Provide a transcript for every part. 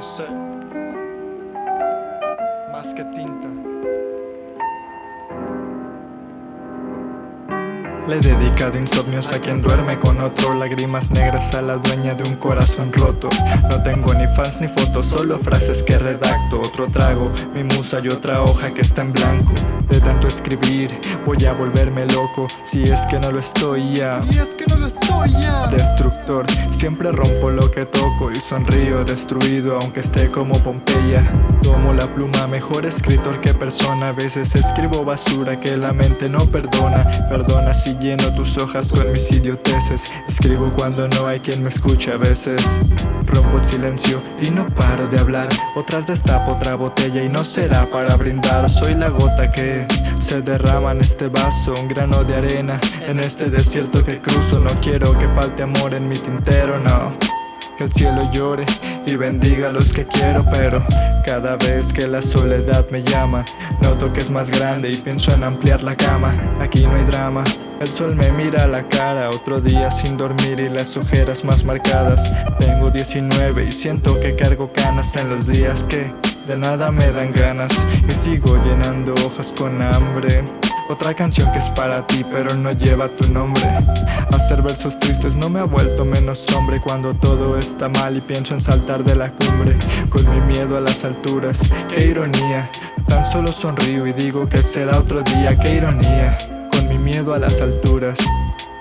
no sé. Más que tinta. Le he dedicado insomnios a quien duerme con otro. Lágrimas negras a la dueña de un corazón roto. No tengo ni fans ni fotos, solo frases que redacto. Otro trago, mi musa y otra hoja que está en blanco. De tanto escribir, voy a volverme loco. Si es que no lo estoy ya. Si es que no lo estoy sonrío destruido aunque esté como Pompeya. Tomo la pluma, mejor escritor que persona. A veces escribo basura que la mente no perdona. Perdona si lleno tus hojas con mis idioteces. Escribo cuando no hay quien me escuche. A veces Rompo el silencio y no paro de hablar. Otras destapo otra botella y no será para brindar. Soy la gota que se derrama en este vaso Un grano de arena en este desierto que cruzo. No quiero que falte amor en mi tintero, no que el cielo llore y bendiga a los que quiero Pero cada vez que la soledad me llama Noto que es más grande y pienso en ampliar la cama. Aquí no hay drama, el sol me mira a la cara Otro día sin dormir y las ojeras más marcadas. Tengo 19 y siento que cargo canas en los días que de nada me dan ganas Y sigo llenando hojas con hambre otra canción que es para ti pero no lleva tu nombre. Hacer versos tristes no me ha vuelto menos hombre Cuando todo está mal y pienso en saltar de la cumbre Con mi miedo a las alturas, qué ironía Tan solo sonrío y digo que será otro día, qué ironía Con mi miedo a las alturas.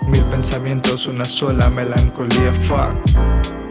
Mil pensamientos, una sola melancolía, fuck